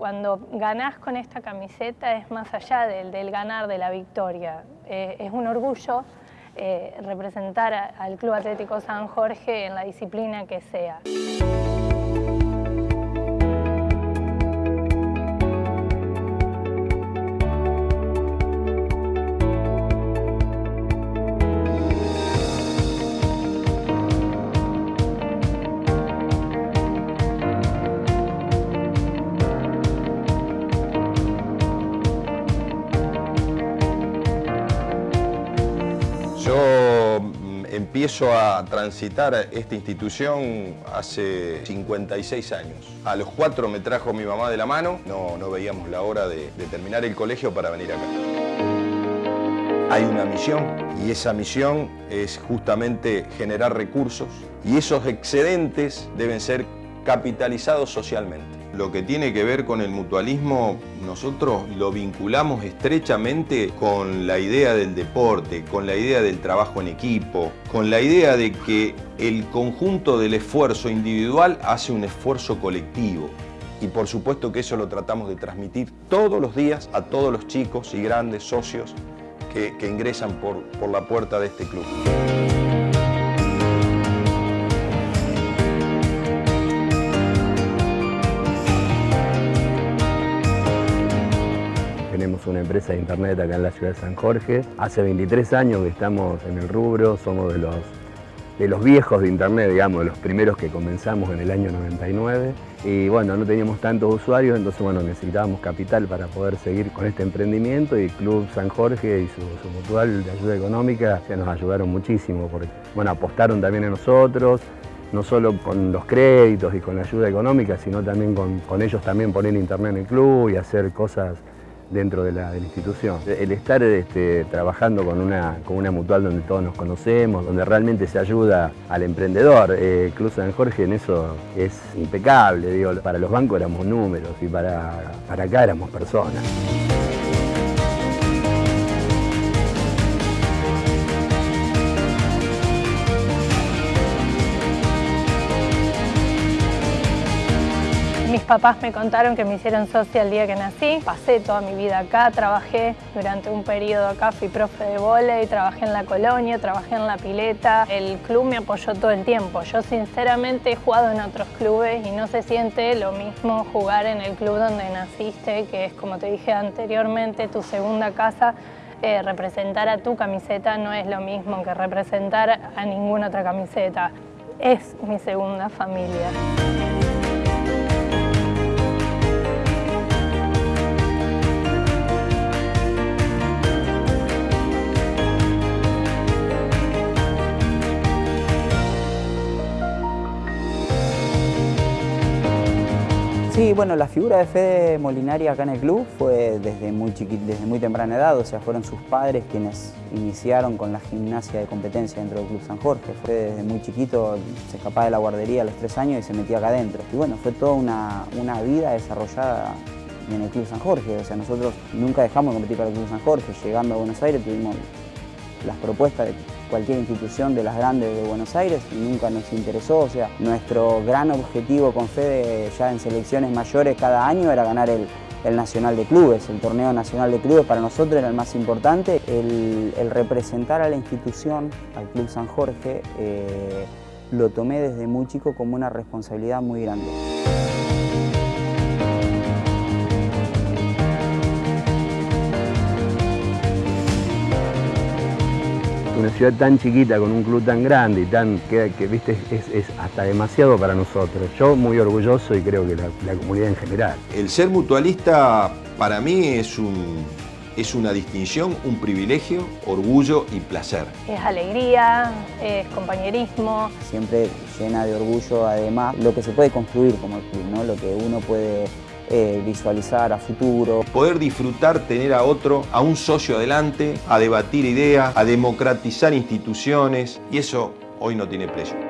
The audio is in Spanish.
Cuando ganás con esta camiseta es más allá del, del ganar, de la victoria. Eh, es un orgullo eh, representar al Club Atlético San Jorge en la disciplina que sea. Yo mm, empiezo a transitar esta institución hace 56 años. A los cuatro me trajo mi mamá de la mano, no, no veíamos la hora de, de terminar el colegio para venir acá. Hay una misión y esa misión es justamente generar recursos y esos excedentes deben ser capitalizados socialmente. Lo que tiene que ver con el mutualismo, nosotros lo vinculamos estrechamente con la idea del deporte, con la idea del trabajo en equipo, con la idea de que el conjunto del esfuerzo individual hace un esfuerzo colectivo. Y por supuesto que eso lo tratamos de transmitir todos los días a todos los chicos y grandes socios que, ingresan por, por la puerta de este club. Tenemos una empresa de internet acá en la ciudad de San Jorge. Hace 23 años que estamos en el rubro, somos de los, de los viejos de internet, digamos, de los primeros que comenzamos en el año 99. Y bueno, no teníamos tantos usuarios, entonces bueno, necesitábamos capital para poder seguir con este emprendimiento y Club San Jorge y su, su mutual de ayuda económica se nos ayudaron muchísimo porque bueno, apostaron también a nosotros, no solo con los créditos y con la ayuda económica, sino también con, con ellos también poner internet en el club y hacer cosas dentro de la, de la institución. El estar este, trabajando con una, con una mutual donde todos nos conocemos, donde realmente se ayuda al emprendedor, eh, Club San Jorge en eso es impecable, digo, para los bancos éramos números y para, para acá éramos personas. Papás me contaron que me hicieron socia el día que nací. Pasé toda mi vida acá, trabajé durante un periodo acá, fui profe de volei, trabajé en la colonia, trabajé en la pileta. El club me apoyó todo el tiempo. Yo sinceramente he jugado en otros clubes y no se siente lo mismo jugar en el club donde naciste, que es como te dije anteriormente, tu segunda casa. Eh, representar a tu camiseta no es lo mismo que representar a ninguna otra camiseta. Es mi segunda familia. Sí, bueno, la figura de Fede Molinari acá en el club fue desde muy, desde muy temprana edad, o sea, fueron sus padres quienes iniciaron con la gimnasia de competencia dentro del Club San Jorge. Fue desde muy chiquito, se escapaba de la guardería a los tres años y se metía acá adentro. Y bueno, fue toda una, una vida desarrollada en el Club San Jorge, o sea, nosotros nunca dejamos de competir para el Club San Jorge. Llegando a Buenos Aires tuvimos las propuestas de cualquier institución de las grandes de Buenos Aires nunca nos interesó. O sea, nuestro gran objetivo con Fede ya en selecciones mayores cada año era ganar el, el Nacional de Clubes, el torneo nacional de clubes para nosotros era el más importante. El, el representar a la institución, al Club San Jorge, eh, lo tomé desde muy chico como una responsabilidad muy grande. Una ciudad tan chiquita con un club tan grande y tan que, que viste es, es, hasta demasiado para nosotros. Yo muy orgulloso y creo que la, la, comunidad en general. El ser mutualista para mí es un es una distinción, un privilegio, orgullo y placer. Es alegría, es compañerismo. Siempre llena de orgullo además lo que se puede construir como el club, ¿no? lo que uno puede eh, visualizar a futuro. Poder disfrutar, tener a otro, a un socio adelante, a debatir ideas, a democratizar instituciones y eso hoy no tiene precio.